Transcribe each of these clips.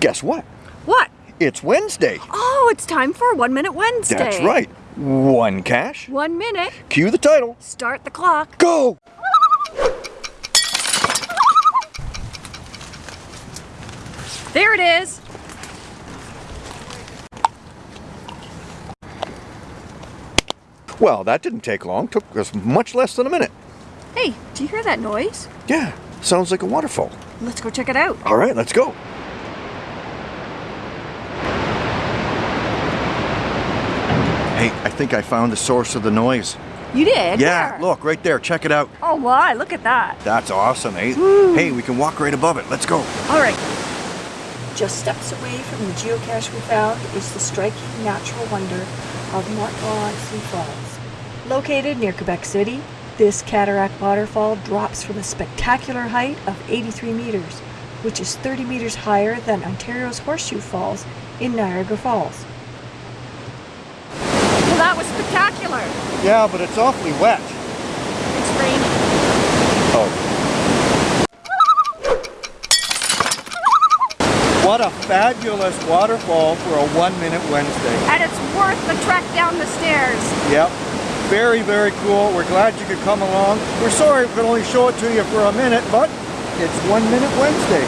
Guess what? What? It's Wednesday. Oh, it's time for One Minute Wednesday. That's right. One cache. One minute. Cue the title. Start the clock. Go! There it is. Well, that didn't take long. Took us much less than a minute. Hey, do you hear that noise? Yeah, sounds like a waterfall. Let's go check it out. All right, let's go. Hey, I think I found the source of the noise. You did? Yeah, Where? look, right there. Check it out. Oh my, look at that. That's awesome, eh? Hey, we can walk right above it. Let's go. All right. Just steps away from the geocache we found is the striking natural wonder of Montmorency Falls. Located near Quebec City, this cataract waterfall drops from a spectacular height of 83 meters, which is 30 meters higher than Ontario's Horseshoe Falls in Niagara Falls. That was spectacular. Yeah, but it's awfully wet. It's raining. Oh. What a fabulous waterfall for a one-minute Wednesday. And it's worth the trek down the stairs. Yep. Very, very cool. We're glad you could come along. We're sorry we could only show it to you for a minute, but it's One Minute Wednesday.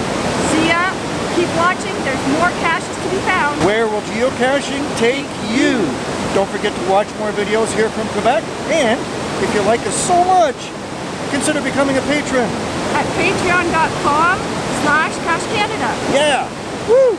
See ya. Keep watching. There's more caches to be found. Where will geocaching take you? Don't forget to watch more videos here from Quebec. And if you like us so much, consider becoming a patron. At patreon.com slash cache Canada. Yeah. Woo!